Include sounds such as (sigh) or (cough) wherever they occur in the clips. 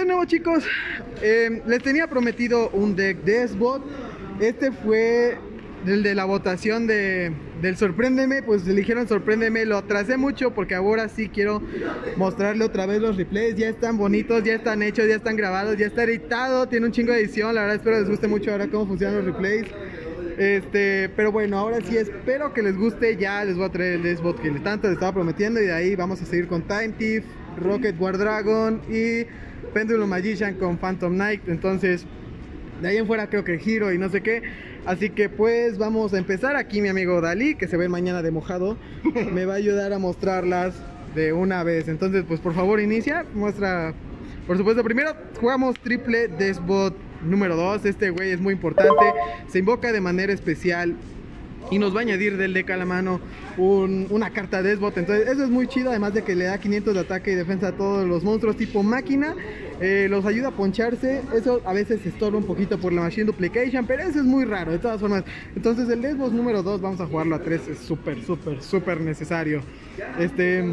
nuevo chicos, eh, les tenía prometido un deck de SBOT. Este fue el de la votación de, del Sorpréndeme, pues eligieron Sorpréndeme, lo atrasé mucho porque ahora sí quiero mostrarle otra vez los replays, ya están bonitos, ya están hechos, ya están grabados, ya está editado, tiene un chingo de edición, la verdad espero les guste mucho ahora cómo funcionan los replays. Este, pero bueno, ahora sí espero que les guste, ya les voy a traer el SBOT que tanto les estaba prometiendo y de ahí vamos a seguir con Time Thief, Rocket War Dragon y Pendulum Magician con Phantom Knight, entonces de ahí en fuera creo que giro y no sé qué. Así que pues vamos a empezar aquí mi amigo Dalí, que se ve mañana de mojado, (laughs) me va a ayudar a mostrarlas de una vez. Entonces pues por favor inicia, muestra, por supuesto primero jugamos triple Desbot número 2, este güey es muy importante, se invoca de manera especial y nos va a añadir del deck a la mano una carta de Desbot. Entonces, eso es muy chido. Además de que le da 500 de ataque y defensa a todos los monstruos tipo máquina. Eh, los ayuda a poncharse. Eso a veces se estorba un poquito por la Machine Duplication. Pero eso es muy raro, de todas formas. Entonces, el Desbot número 2, vamos a jugarlo a 3. Es súper, súper, súper necesario. Este.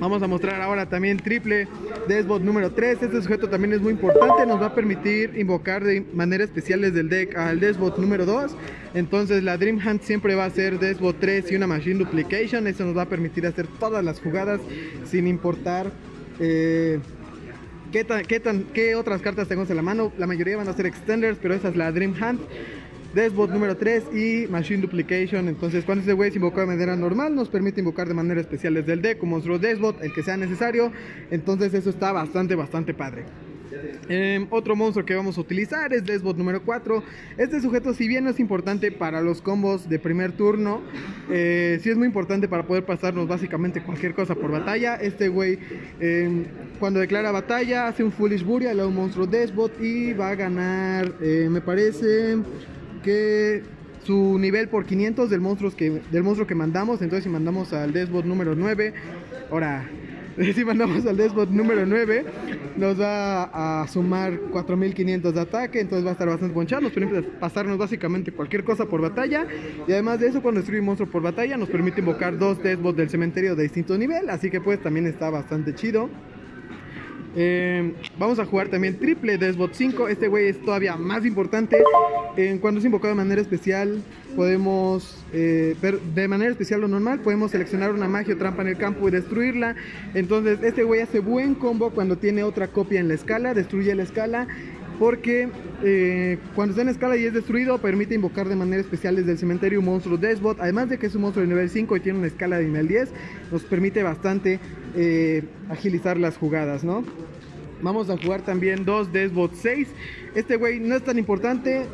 Vamos a mostrar ahora también triple Desbot número 3. Este sujeto también es muy importante. Nos va a permitir invocar de manera especial desde el deck al Desbot número 2. Entonces, la Dream Hunt siempre va a ser Desbot 3 y una Machine Duplication. Eso nos va a permitir hacer todas las jugadas sin importar eh, qué, qué, qué otras cartas tenemos en la mano. La mayoría van a ser Extenders, pero esa es la Dream Hunt. Desbot número 3 y Machine Duplication. Entonces, cuando ese güey se invoca de manera normal, nos permite invocar de manera especial desde el deck, como monstruo Desbot, el que sea necesario. Entonces, eso está bastante, bastante padre. Eh, otro monstruo que vamos a utilizar es Desbot número 4. Este sujeto, si bien no es importante para los combos de primer turno, eh, sí es muy importante para poder pasarnos básicamente cualquier cosa por batalla. Este güey, eh, cuando declara batalla, hace un Foolish Burial a un monstruo Desbot y va a ganar, eh, me parece que su nivel por 500 del, monstruos que, del monstruo que mandamos. Entonces, si mandamos al Desbot número 9, ahora (laughs) si mandamos al Desbot número 9, nos va a sumar 4500 de ataque, entonces va a estar bastante ponchado, nos permite pasarnos básicamente cualquier cosa por batalla, y además de eso, cuando destruye un monstruo por batalla, nos permite invocar dos Desbots del cementerio de distinto nivel, así que pues también está bastante chido. Eh, vamos a jugar también triple Desbot 5. Este güey es todavía más importante. Eh, cuando es invocado de manera especial, podemos eh, de manera especial o normal. Podemos seleccionar una magia o trampa en el campo y destruirla. Entonces, este güey hace buen combo cuando tiene otra copia en la escala. Destruye la escala porque eh, cuando está en escala y es destruido, permite invocar de manera especial desde el cementerio un monstruo Desbot. Además de que es un monstruo de nivel 5 y tiene una escala de nivel 10, nos permite bastante eh, agilizar las jugadas, ¿no? Vamos a jugar también dos Desbot 6. Este güey no es tan importante.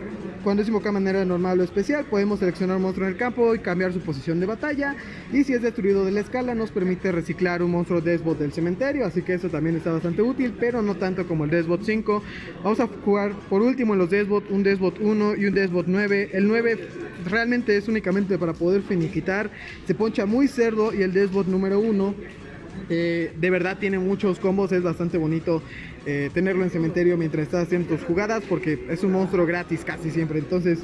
Cuando es invocado de manera normal o especial, podemos seleccionar un monstruo en el campo y cambiar su posición de batalla. Y si es destruido de la escala, nos permite reciclar un monstruo Desbot del cementerio. Así que eso también está bastante útil, pero no tanto como el Desbot 5. Vamos a jugar por último en los Desbot, un Desbot 1 y un Desbot 9. El 9 realmente es únicamente para poder finiquitar. Se poncha muy cerdo y el Desbot número 1 eh, de verdad tiene muchos combos, es bastante bonito eh, tenerlo en cementerio mientras estás haciendo tus jugadas porque es un monstruo gratis casi siempre. Entonces,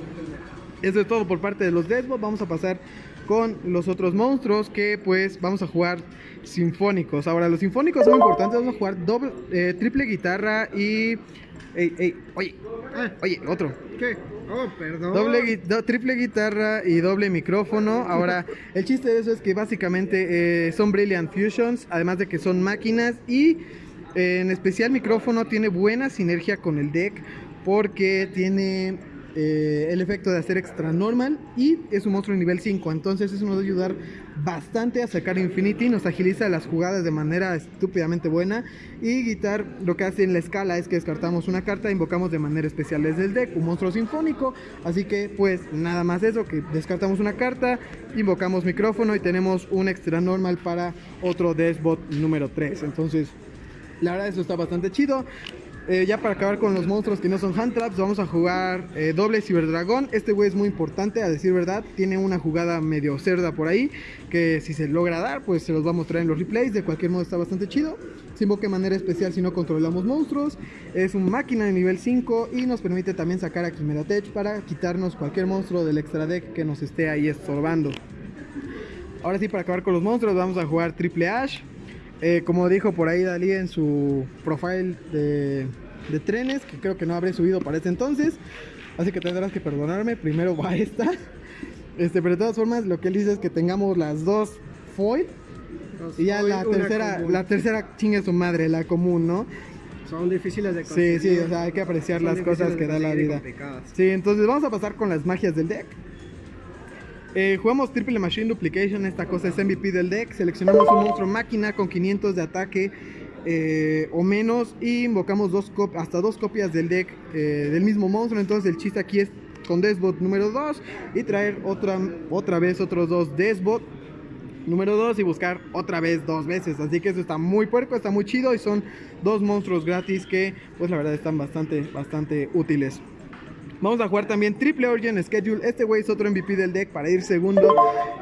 eso es todo por parte de los Desbot. Vamos a pasar con los otros monstruos que pues vamos a jugar sinfónicos. Ahora, los sinfónicos son importantes, vamos a jugar doble, eh, triple guitarra y... Ey, ey, oye, oye, otro. ¿Qué? Oh, perdón. Doble, do, triple guitarra y doble micrófono. Ahora, (laughs) el chiste de eso es que básicamente eh, son Brilliant Fusions, además de que son máquinas y eh, en especial micrófono tiene buena sinergia con el deck porque tiene eh, el efecto de hacer extra normal y es un monstruo de nivel 5. Entonces eso nos va a ayudar bastante a sacar Infinity, nos agiliza las jugadas de manera estúpidamente buena. Y Guitar lo que hace en la escala es que descartamos una carta, invocamos de manera especial desde el deck un monstruo sinfónico. Así que pues nada más eso, que descartamos una carta, invocamos micrófono y tenemos un extra normal para otro Desbot número 3. Entonces la verdad eso está bastante chido. Eh, ya para acabar con los monstruos que no son hand traps, vamos a jugar eh, doble ciberdragón. Este güey es muy importante, a decir verdad. Tiene una jugada medio cerda por ahí. Que si se logra dar, pues se los va a mostrar en los replays. De cualquier modo está bastante chido. Se invoca de manera especial si no controlamos monstruos. Es un máquina de nivel 5 y nos permite también sacar a Chimera Tech para quitarnos cualquier monstruo del extra deck que nos esté ahí estorbando. Ahora sí, para acabar con los monstruos, vamos a jugar Triple Ash. Eh, como dijo por ahí Dalí en su profile de, de trenes, que creo que no habré subido para este entonces. Así que tendrás que perdonarme. Primero va (laughs) esta. Este, pero de todas formas, lo que él dice es que tengamos las dos foil. Y ya foil, la tercera, común. la tercera chingue su madre, la común, ¿no? Son difíciles de Sí, conseguir. sí, o sea, hay que apreciar Son las cosas que da la vida. Sí, entonces vamos a pasar con las magias del deck. Eh, jugamos Triple Machine Duplication, esta cosa es MVP del deck. Seleccionamos un monstruo máquina con 500 de ataque eh, o menos y invocamos dos hasta dos copias del deck eh, del mismo monstruo. Entonces el chiste aquí es con Desbot número 2 y traer otra, otra vez otros dos Desbot número 2 y buscar otra vez dos veces. Así que eso está muy puerco, está muy chido y son dos monstruos gratis que pues la verdad están bastante, bastante útiles. Vamos a jugar también Triple Origin Schedule. Este güey es otro MVP del deck para ir segundo.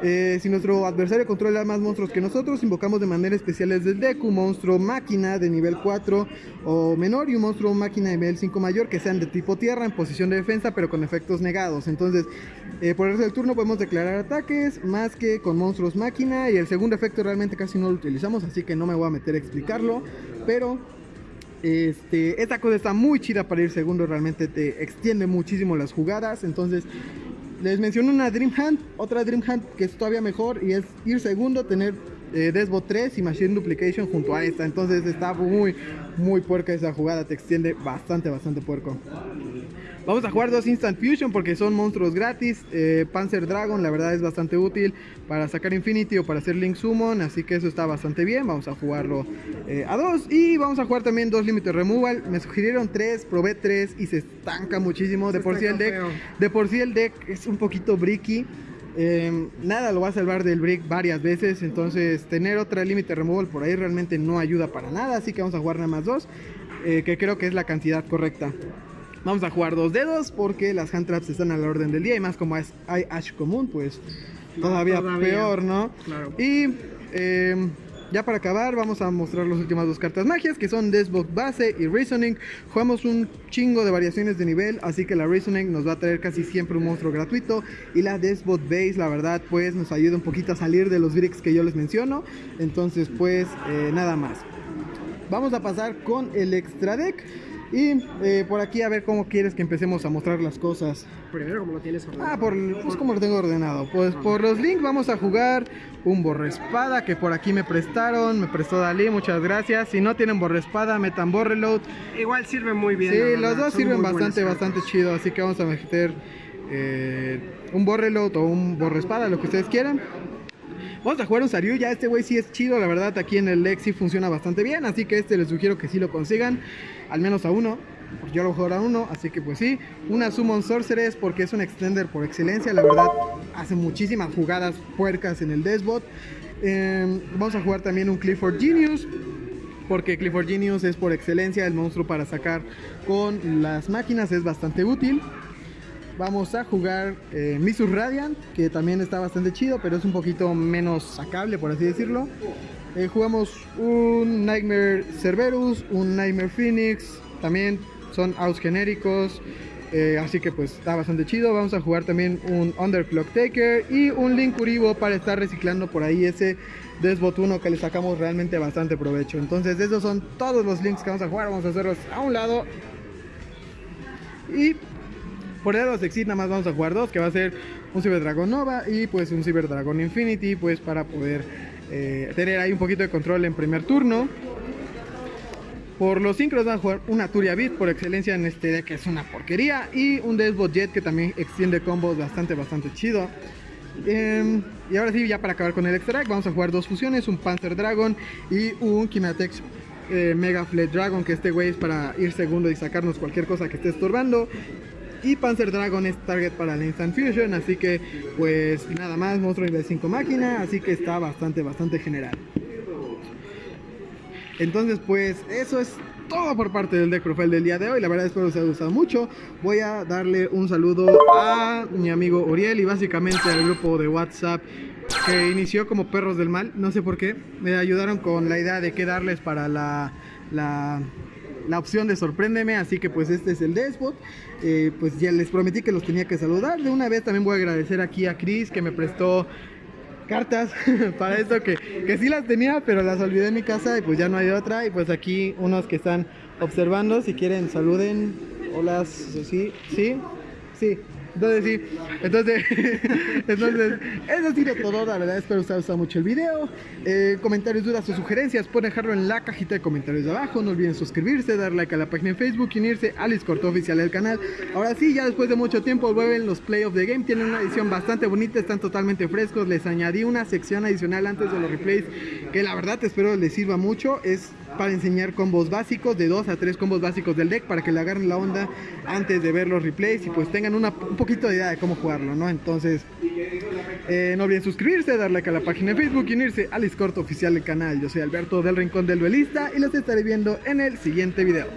Eh, si nuestro adversario controla más monstruos que nosotros, invocamos de manera especial desde el deck un monstruo máquina de nivel 4 o menor y un monstruo máquina de nivel 5 mayor que sean de tipo tierra en posición de defensa pero con efectos negados. Entonces, eh, por el resto del turno podemos declarar ataques más que con monstruos máquina y el segundo efecto realmente casi no lo utilizamos, así que no me voy a meter a explicarlo. Pero este, esta cosa está muy chida para ir segundo, realmente te extiende muchísimo las jugadas. Entonces, les menciono una Dream Hunt, otra Dream Hunt que es todavía mejor y es ir segundo, tener eh, Desbot 3 y Machine Duplication junto a esta. Entonces, está muy, muy puerca esa jugada, te extiende bastante, bastante puerco. Vamos a jugar dos Instant Fusion porque son monstruos gratis. Eh, Panzer Dragon, la verdad es bastante útil para sacar Infinity o para hacer Link Summon. Así que eso está bastante bien. Vamos a jugarlo eh, a dos. Y vamos a jugar también dos Limited Removal. Me sugirieron tres, probé tres y se estanca muchísimo. De por sí el deck, feo. de por sí el deck es un poquito bricky. Eh, nada lo va a salvar del brick varias veces. Entonces, tener otra Limited Removal por ahí realmente no ayuda para nada. Así que vamos a jugar nada más dos. eh, que creo que es la cantidad correcta. Vamos a jugar dos dedos porque las hand traps están a la orden del día y más como es, hay Ash común, pues todavía, todavía. peor, ¿no? Claro. Y eh, ya para acabar vamos a mostrar las últimas dos cartas magias que son Desbot Base y Reasoning. Jugamos un chingo de variaciones de nivel, así que la Reasoning nos va a traer casi siempre un monstruo gratuito y la Desbot Base, la verdad, pues nos ayuda un poquito a salir de los bricks que yo les menciono. Entonces, pues eh, nada más. Vamos a pasar con el extra deck. Y eh, por aquí a ver cómo quieres que empecemos a mostrar las cosas. Primero, como lo tienes ordenado. Ah, por, pues como lo tengo ordenado. Pues por los links vamos a jugar un borrespada que por aquí me prestaron. Me prestó Dalí, muchas gracias. Si no tienen borrespada, metan borreload. Igual sirve muy bien. Sí, los verdad, dos son sirven bastante, bastante chido. Así que vamos a meter eh, un borreload o un borrespada, lo que ustedes quieran. Vamos a jugar un Saryu, ya este güey sí es chido, la verdad aquí en el sí funciona bastante bien, así que este les sugiero que sí lo consigan, al menos a uno, yo lo juego a uno, así que pues sí, una Summon Sorceress porque es un extender por excelencia, la verdad hace muchísimas jugadas puercas en el Desbot. Eh, vamos a jugar también un Clifford Genius, porque Clifford Genius es por excelencia el monstruo para sacar con las máquinas, es bastante útil. Vamos a jugar eh, Radiant, que también está bastante chido, pero es un poquito menos sacable, por así decirlo. Eh, jugamos un Nightmare Cerberus, un Nightmare Phoenix, también son outs genéricos, eh, así que pues está bastante chido. Vamos a jugar también un Underclock Taker y un Link Uribo para estar reciclando por ahí ese Desbot 1 que le sacamos realmente bastante provecho. Entonces esos son todos los links que vamos a jugar, vamos a hacerlos a un lado. Y por el lado de Exit nada más vamos a jugar dos, que va a ser un Cyber Dragon Nova y pues un Cyber Dragon Infinity, pues para poder eh, tener ahí un poquito de control en primer turno. Por los sincros van a jugar una Turia Beat por excelencia en este deck que es una porquería y un Desbot Jet que también extiende combos bastante bastante chido. Em, y ahora sí, ya para acabar con el extra deck, vamos a jugar dos fusiones, un Panzer Dragon y un Kimatex eh, Mega Fleet Dragon, que este güey es para ir segundo y sacarnos cualquier cosa que esté estorbando. Y Panzer Dragon es target para la Instant Fusion, así que pues nada más, monstruo nivel 5 máquina, así que está bastante, bastante general. Entonces pues eso es todo por parte del deck profile del día de hoy, la verdad espero que os haya gustado mucho. Voy a darle un saludo a mi amigo Uriel y básicamente al grupo de WhatsApp que inició como Perros del Mal, no sé por qué, me ayudaron con la idea de qué darles para la la opción de sorpréndeme, así que pues este es el Despot. Eh, pues ya les prometí que los tenía que saludar. De una vez también voy a agradecer aquí a Chris que me prestó cartas (laughs) para esto que, que sí las tenía, pero las olvidé en mi casa y pues ya no hay otra. Y pues aquí unos que están observando, si quieren, saluden. Hola, sí, sí, sí. Entonces sí, entonces, (laughs) entonces eso ha sido todo, la verdad espero que os haya gustado mucho el video. Eh, comentarios, dudas o sugerencias pueden dejarlo en la cajita de comentarios de abajo. No olviden suscribirse, dar like a la página en Facebook y unirse a Discord oficial del canal. Ahora sí, ya después de mucho tiempo vuelven los Play of the Game, tienen una edición bastante bonita, están totalmente frescos. Les añadí una sección adicional antes de los replays que la verdad espero les sirva mucho. Es para enseñar combos básicos, de 2 a 3 combos básicos del deck para que le agarren la onda antes de ver los replays y pues tengan una, un poquito de idea de cómo jugarlo, ¿no? Entonces, eh, no olviden suscribirse, darle a la página de Facebook y unirse al Discord oficial del canal. Yo soy Alberto del Rincón del Duelista y los estaré viendo en el siguiente video.